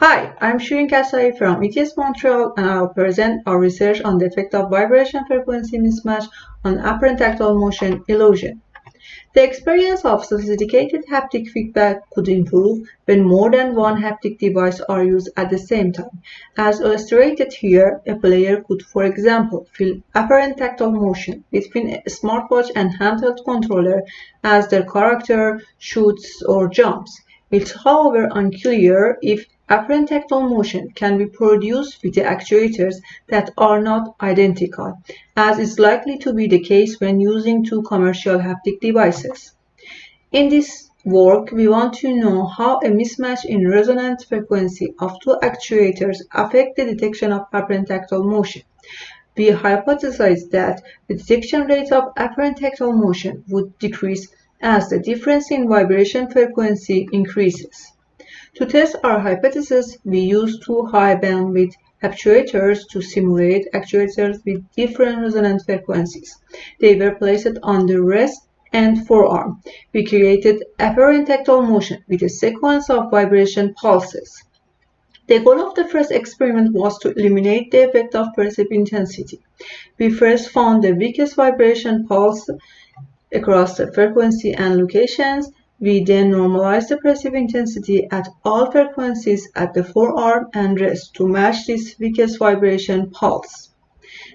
Hi, I'm Shirin Kasai from ETS Montreal and I'll present our research on the effect of vibration frequency mismatch on apparent tactile motion illusion. The experience of sophisticated haptic feedback could improve when more than one haptic device are used at the same time. As illustrated here, a player could, for example, feel apparent tactile motion between a smartwatch and handheld controller as their character shoots or jumps. It's however unclear if apparent tactile motion can be produced with the actuators that are not identical, as is likely to be the case when using two commercial haptic devices. In this work, we want to know how a mismatch in resonant frequency of two actuators affect the detection of apparent tactile motion. We hypothesize that the detection rate of apparent tactile motion would decrease as the difference in vibration frequency increases. To test our hypothesis, we used two high bandwidth actuators to simulate actuators with different resonant frequencies. They were placed on the wrist and forearm. We created apparent tactile motion with a sequence of vibration pulses. The goal of the first experiment was to eliminate the effect of perceived intensity. We first found the weakest vibration pulse across the frequency and locations. We then normalize the perceived intensity at all frequencies at the forearm and wrist to match this weakest vibration pulse.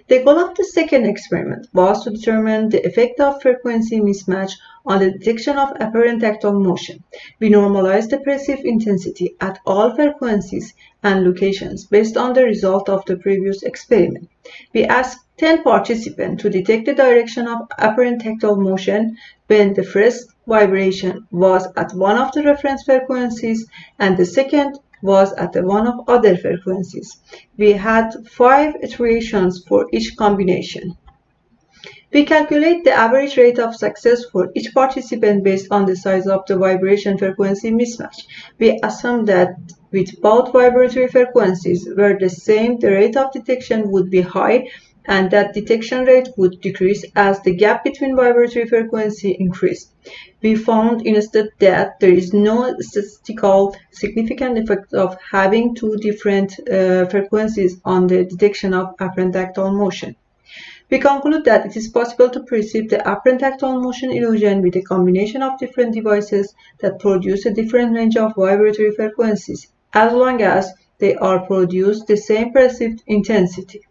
The goal of the second experiment was to determine the effect of frequency mismatch on the detection of apparent tactile motion. We normalized the perceived intensity at all frequencies and locations based on the result of the previous experiment. We asked 10 participants to detect the direction of apparent tactile motion when the first vibration was at one of the reference frequencies and the second was at one of other frequencies. We had five iterations for each combination. We calculate the average rate of success for each participant based on the size of the vibration frequency mismatch. We assume that with both vibratory frequencies were the same, the rate of detection would be high and that detection rate would decrease as the gap between vibratory frequency increased. We found instead that there is no statistical significant effect of having two different uh, frequencies on the detection of apparent tactile motion. We conclude that it is possible to perceive the apparent tactile motion illusion with a combination of different devices that produce a different range of vibratory frequencies, as long as they are produced the same perceived intensity.